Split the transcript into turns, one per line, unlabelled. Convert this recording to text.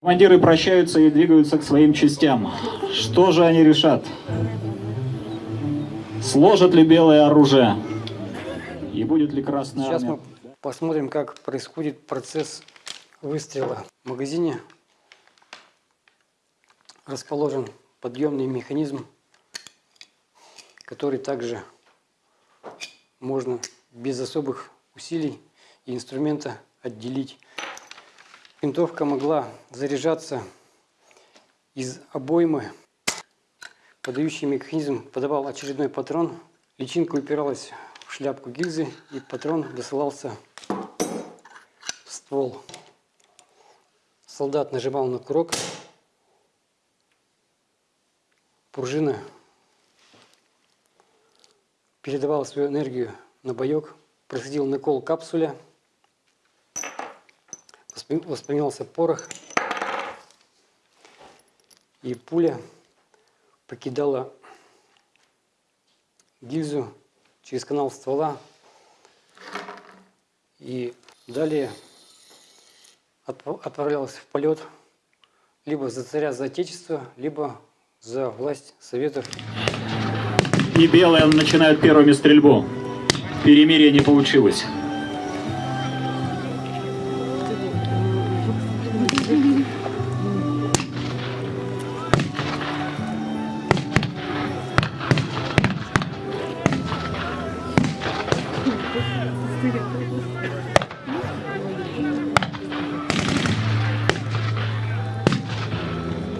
Командиры прощаются и двигаются к своим частям. Что же они решат? Сложат ли белое оружие? И будет ли красная
Сейчас
армия?
мы посмотрим, как происходит процесс выстрела. В магазине расположен подъемный механизм, который также можно без особых усилий и инструмента отделить. Винтовка могла заряжаться из обоймы. Подающий механизм подавал очередной патрон. Личинка упиралась в шляпку гильзы и патрон досылался в ствол. Солдат нажимал на курок. Пружина передавала свою энергию на боек. Происходил накол капсуля. Воспринимался порох. И пуля покидала гильзу через канал ствола. И далее отп- отправлялась в полет либо за царя, за отечество, либо за власть Советов.
И белые начинают первыми стрельбу. Перемирие не получилось. 아, 되게